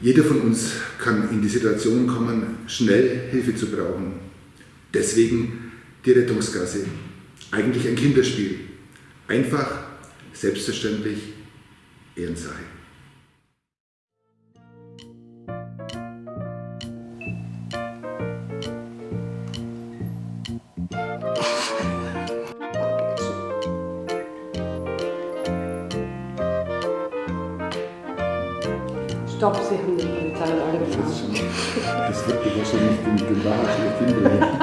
Jeder von uns kann in die Situation kommen, schnell Hilfe zu brauchen. Deswegen die Rettungsgasse. Eigentlich ein Kinderspiel. Einfach, selbstverständlich, Ehrensache. Stopp, Sie haben die Polizei alle gefahren. Das wird wahrscheinlich den, den Wahrheit der Kinder.